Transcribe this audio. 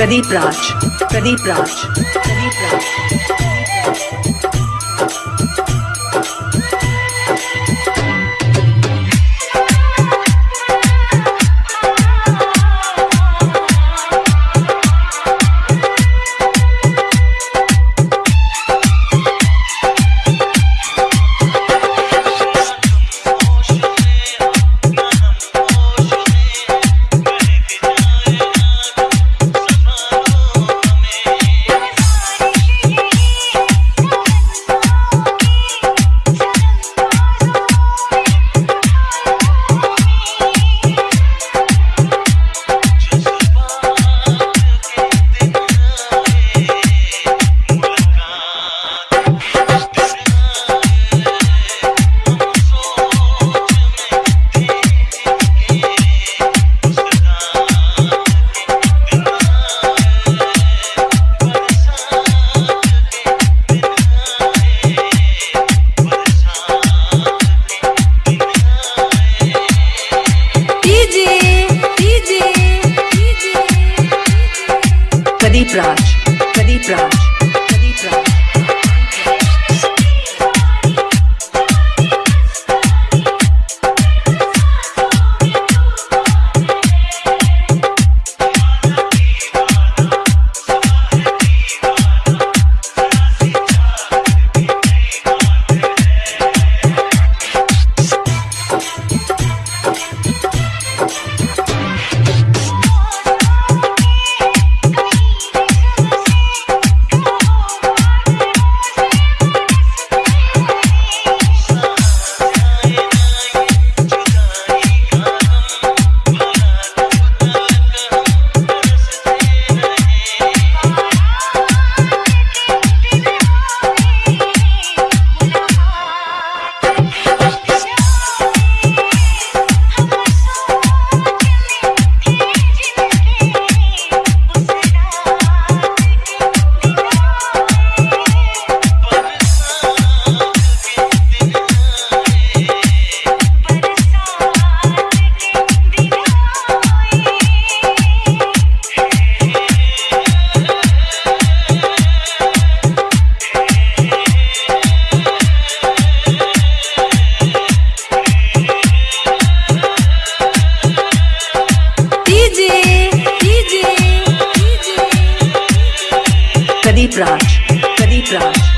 Pradeep Raj Pradeep Raj Pradeep Raj. Pradeep Raj, Pradeep Raj, Pradeep Raj. you कदी राज कदी राज